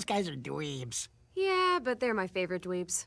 Those guys are dweebs. Yeah, but they're my favorite dweebs.